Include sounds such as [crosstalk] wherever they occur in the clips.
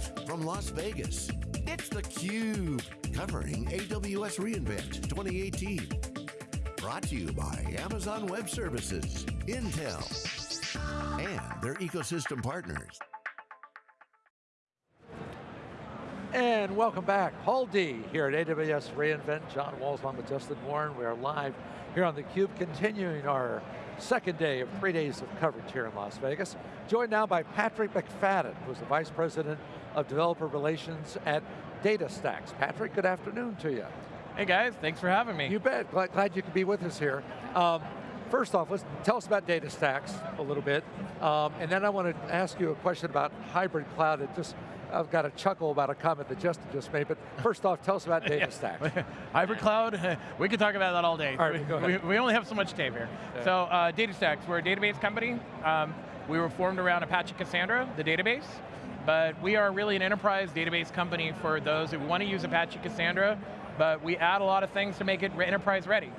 Live from Las Vegas, it's theCUBE, covering AWS reInvent 2018. Brought to you by Amazon Web Services, Intel, and their ecosystem partners. And welcome back. Paul D here at AWS reInvent. John Walls along with Justin Warren. We are live here on theCUBE, continuing our second day of three days of coverage here in Las Vegas. Joined now by Patrick McFadin, who's the Vice President of Developer Relations at DataStax. Patrick, good afternoon to you. Hey guys, thanks for having me. You bet, glad, glad you could be with us here. Um, first off, let's tell us about DataStax a little bit, um, and then I want to ask you a question about hybrid cloud. It just I've got a chuckle about a comment that Justin just made, but first off, tell us about [laughs] DataStax. [laughs] Hybrid cloud, [laughs] we could talk about that all day. All right, ahead. We, we only have so much time here. Yeah. So uh, DataStax, we're a database company. Um, we were formed around Apache Cassandra, the database, but we are really an enterprise database company for those who want to use Apache Cassandra, but we add a lot of things to make it enterprise ready.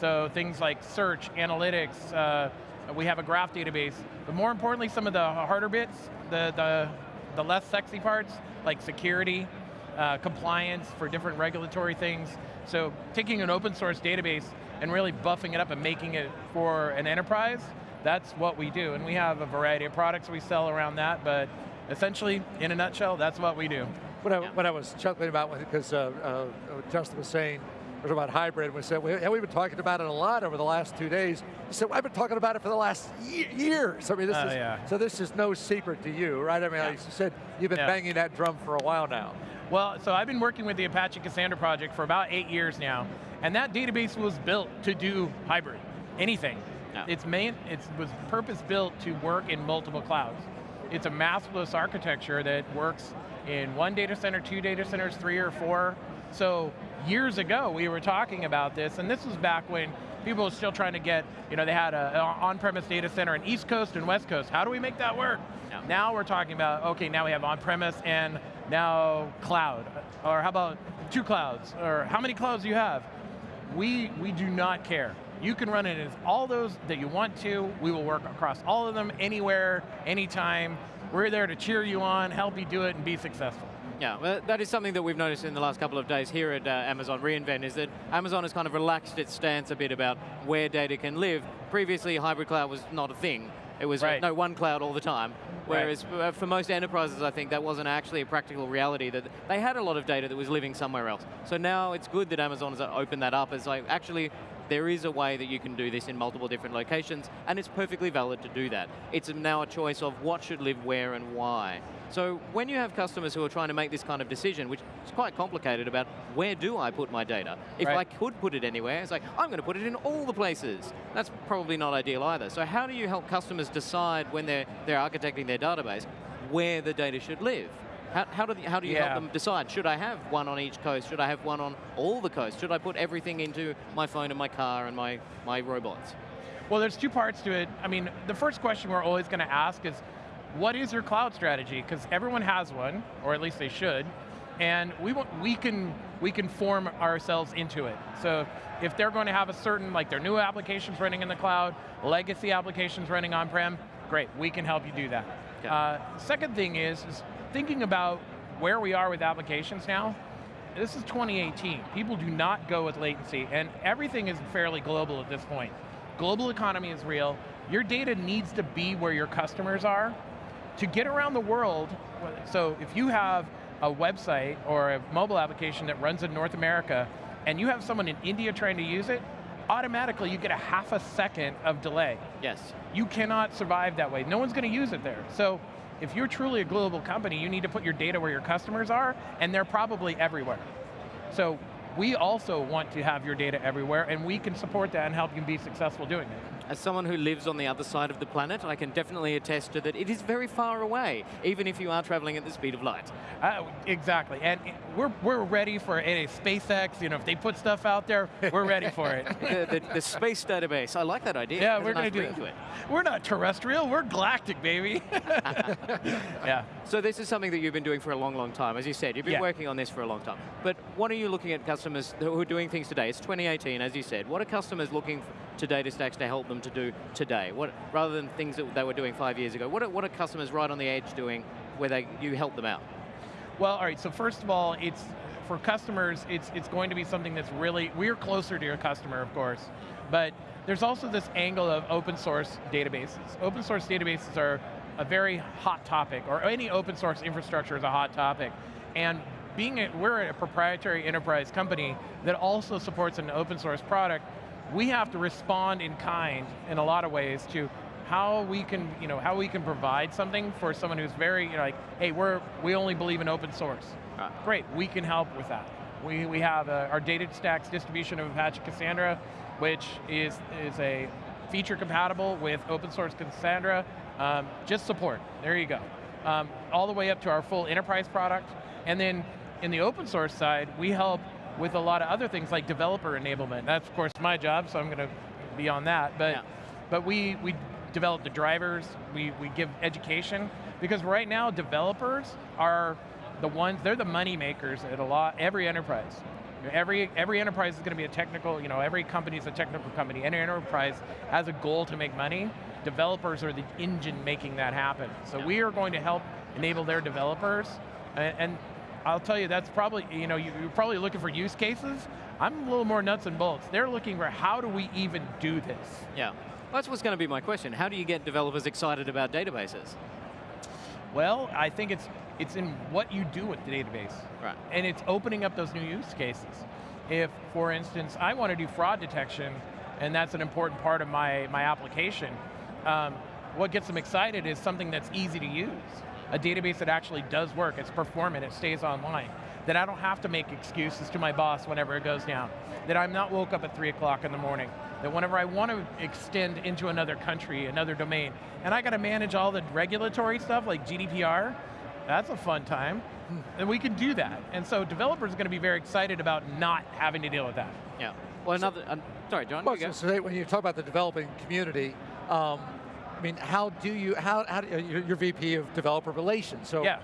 So things like search, analytics, uh, we have a graph database, but more importantly, some of the harder bits, the, the the less sexy parts, like security, uh, compliance for different regulatory things. So taking an open source database and really buffing it up and making it for an enterprise, that's what we do. And we have a variety of products we sell around that, but essentially, in a nutshell, that's what we do. What I, yeah. what I was chuckling about, because uh, uh, Justin was saying, was about hybrid. We said, we, yeah, we've been talking about it a lot over the last two days. He said, well, I've been talking about it for the last years. I mean, this uh, is, yeah. so this is no secret to you, right? I mean, yeah. like you said, you've been banging that drum for a while now. Well, so I've been working with the Apache Cassandra project for about eight years now, and that database was built to do hybrid, anything. It's main, it was purpose built to work in multiple clouds. It's a masterless architecture that works in one data center, two data centers, three or four. So years ago we were talking about this, and this was back when people were still trying to get, you know, they had an on-premise data center in East Coast and West Coast. How do we make that work? Yeah. Now we're talking about, okay, now we have on-premise and now cloud. Or how about two clouds? Or how many clouds do you have? We, we do not care. You can run it as all those that you want to. We will work across all of them, anywhere, anytime. We're there to cheer you on, help you do it, and be successful. Yeah, well, that is something that we've noticed in the last couple of days here at uh, Amazon reInvent is that Amazon has kind of relaxed its stance a bit about where data can live. Previously, hybrid cloud was not a thing. It was right. no one cloud all the time. Whereas right. Uh, for most enterprises, I think that wasn't actually a practical reality, that they had a lot of data that was living somewhere else. So now it's good that Amazon has opened that up as like, actually, there is a way that you can do this in multiple different locations, and it's perfectly valid to do that. It's now a choice of what should live where and why. So when you have customers who are trying to make this kind of decision, which is quite complicated about where do I put my data? If right. I could put it anywhere, it's like, I'm going to put it in all the places. That's probably not ideal either. So how do you help customers decide when they're, they're architecting their database where the data should live? How, how, do, how do you yeah. help them decide? Should I have one on each coast? Should I have one on all the coasts? Should I put everything into my phone and my car and my, my robots? Well, there's two parts to it. I mean, the first question we're always going to ask is, what is your cloud strategy? Because everyone has one, or at least they should, and we, want, we, can, we can form ourselves into it. So if they're going to have a certain, like their new applications running in the cloud, legacy applications running on-prem, great, we can help you do that. Uh, second thing is, is thinking about where we are with applications now, this is 2018. People do not go with latency, and everything is fairly global at this point. Global economy is real. Your data needs to be where your customers are, to get around the world, so if you have a website or a mobile application that runs in North America, and you have someone in India trying to use it, automatically you get a half a second of delay. Yes. You cannot survive that way. No one's going to use it there. So if you're truly a global company, you need to put your data where your customers are, and they're probably everywhere. So we also want to have your data everywhere, and we can support that and help you be successful doing it. As someone who lives on the other side of the planet, I can definitely attest to that it is very far away, even if you are traveling at the speed of light. Uh, exactly, and we're, we're ready for a SpaceX, you know, if they put stuff out there, we're ready for it. [laughs] the, the, the, space database, I like that idea. Yeah, we're going to do it. We're not terrestrial, we're galactic, baby. [laughs] [laughs] yeah. So this is something that you've been doing for a long, long time. As you said, you've been yeah. working on this for a long time. But what are you looking at customers who are doing things today? It's 2018, as you said. What are customers looking to DataStax to help them to do today? What, rather than things that they were doing five years ago, what are, what are customers right on the edge doing where they, you help them out? Well, all right, so first of all, it's for customers, it's, it's going to be something that's really, we're closer to your customer, of course, but there's also this angle of open source databases. Open source databases are a very hot topic, or any open source infrastructure is a hot topic. And being a, we're a proprietary enterprise company that also supports an open source product, we have to respond in kind in a lot of ways to how we can, you know, how we can provide something for someone who's very, you know, like, hey, we're, we only believe in open source. Right. Great, we can help with that. We, we have uh, our DataStax distribution of Apache Cassandra, which is, is a feature compatible with open source Cassandra, um, just support, there you go. Um, all the way up to our full enterprise product, and then in the open source side, we help with a lot of other things like developer enablement. That's of course my job, so I'm going to be on that. But, yeah. but we, we develop the drivers, we, we give education, because right now developers are the ones, they're the money makers at a lot, every enterprise. Every, every enterprise is going to be a technical, you know, every company is a technical company. Any enterprise has a goal to make money. Developers are the engine making that happen. So yeah. we are going to help enable their developers, and, and I'll tell you, that's probably, you know, you're probably looking for use cases. I'm a little more nuts and bolts. They're looking for how do we even do this? Yeah, that's what's going to be my question. How do you get developers excited about databases? Well, I think it's it's in what you do with the database. Right. And it's opening up those new use cases. If, for instance, I want to do fraud detection, and that's an important part of my, my application, um, what gets them excited is something that's easy to use a database that actually does work, it's performant, it stays online. That I don't have to make excuses to my boss whenever it goes down. That I'm not woke up at three o'clock in the morning. That whenever I want to extend into another country, another domain, and I got to manage all the regulatory stuff like GDPR, that's a fun time. And we can do that. And so developers are going to be very excited about not having to deal with that. Yeah. Well, another, uh, sorry, John. Well, you so when you talk about the developing community, um, I mean, how do you, how, how do, you, you're VP of developer relations, so yeah.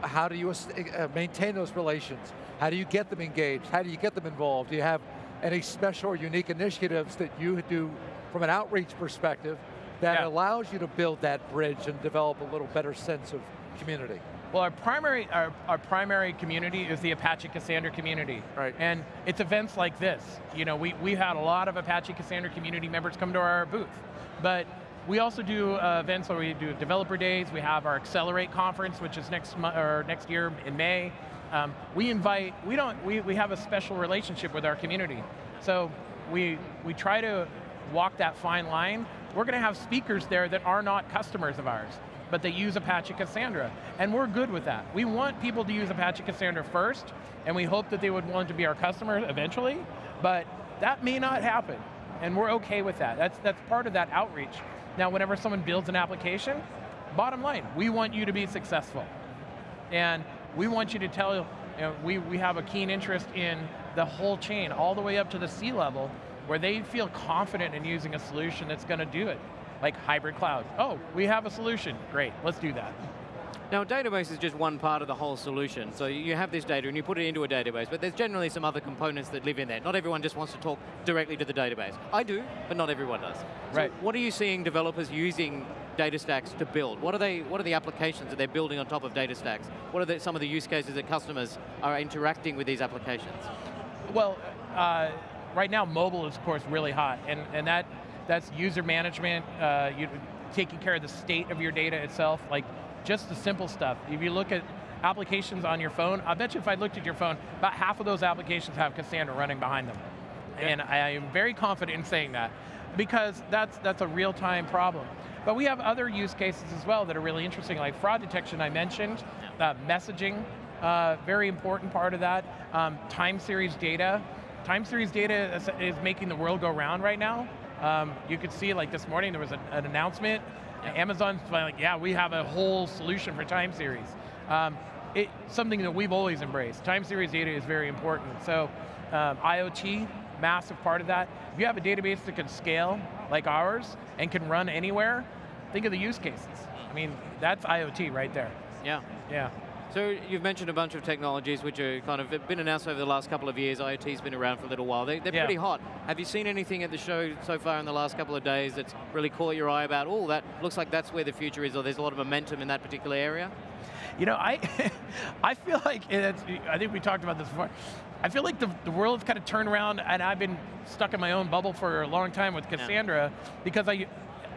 how do you uh, maintain those relations? How do you get them engaged? How do you get them involved? Do you have any special or unique initiatives that you do from an outreach perspective that yeah. allows you to build that bridge and develop a little better sense of community? Well, our primary, our, our, primary community is the Apache Cassandra community. Right. And it's events like this. You know, we, we had a lot of Apache Cassandra community members come to our booth. But we also do uh, events where we do developer days. We have our Accelerate conference, which is next or next year in May. Um, we invite, we don't, we, we have a special relationship with our community. So we, we try to walk that fine line. We're going to have speakers there that are not customers of ours, but they use Apache Cassandra, and we're good with that. We want people to use Apache Cassandra first, and we hope that they would want to be our customers eventually, but that may not happen, and we're okay with that. That's, that's part of that outreach. Now, whenever someone builds an application, bottom line, we want you to be successful. And we want you to tell, you know, we, we have a keen interest in the whole chain, all the way up to the C-level, where they feel confident in using a solution that's going to do it. Like hybrid cloud. Oh, we have a solution. Great, let's do that. Now, a database is just one part of the whole solution. So you have this data and you put it into a database, but there's generally some other components that live in there. Not everyone just wants to talk directly to the database. I do, but not everyone does. Right. what are you seeing developers using DataStax to build? What are they? What are the applications that they're building on top of DataStax? What are the, some of the use cases that customers are interacting with these applications? Well, uh, right now mobile is of course really hot, and, and that that's user management, uh, you, taking care of the state of your data itself, like just the simple stuff. If you look at applications on your phone, I bet you if I looked at your phone, about half of those applications have Cassandra running behind them. Yeah. And I am very confident in saying that because that's, that's a real-time problem. But we have other use cases as well that are really interesting, like fraud detection I mentioned, uh, messaging, uh, very important part of that. Um, time series data. Time series data is, is, making the world go round right now. Um, you could see like this morning there was a, an announcement Amazon's like, yeah, we have a whole solution for time series. Um, it's something that we've always embraced. Time series data is very important. So um, IoT, massive part of that. If you have a database that can scale like ours and can run anywhere, think of the use cases. I mean, that's IoT right there. Yeah. Yeah. So you've mentioned a bunch of technologies which are kind of been announced over the last couple of years. IoT's been around for a little while. They, are yeah. pretty hot. Have you seen anything at the show so far in the last couple of days that's really caught your eye about, oh, that looks like that's where the future is, or there's a lot of momentum in that particular area? You know, I, [laughs] I feel like, I think we talked about this before, I feel like the, the world's kind of turned around and I've been stuck in my own bubble for a long time with Cassandra yeah. because I,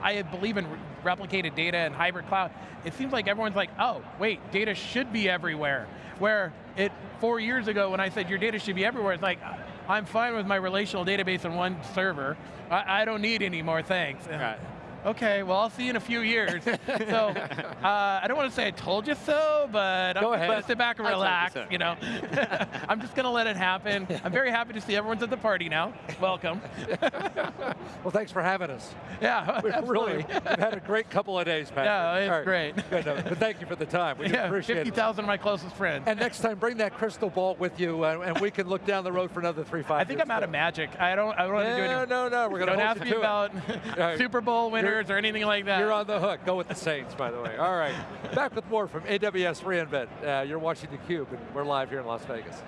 I believe in replicated data and hybrid cloud. It seems like everyone's like, oh, wait, data should be everywhere. Where it, four years ago when I said your data should be everywhere, it's like, I'm fine with my relational database on one server. I, I don't need any more things. Right okay, well, I'll see you in a few years. [laughs] so uh, I don't want to say I told you so, but Go I'm ahead. going to sit back and relax. You, so. you, know, [laughs] I'm just going to let it happen. I'm very happy to see everyone's at the party now. Welcome. [laughs] well, thanks for having us. Yeah, we really we've had a great couple of days, Pat. Yeah, it's right. great. Good, no, but thank you for the time. We yeah, appreciate 50, it. 50,000 of my closest friends. And next time, bring that crystal ball with you, uh, and we can look down the road for another three, five. I think I'm out of magic. I don't. I don't want to do anything. No, no, no. We're going to Don't ask me about Super Bowl winners or anything like that. You're on the hook. Go with the Saints, by the way. All right. Back with more from AWS reInvent. Uh, you're watching theCUBE, and we're live here in Las Vegas.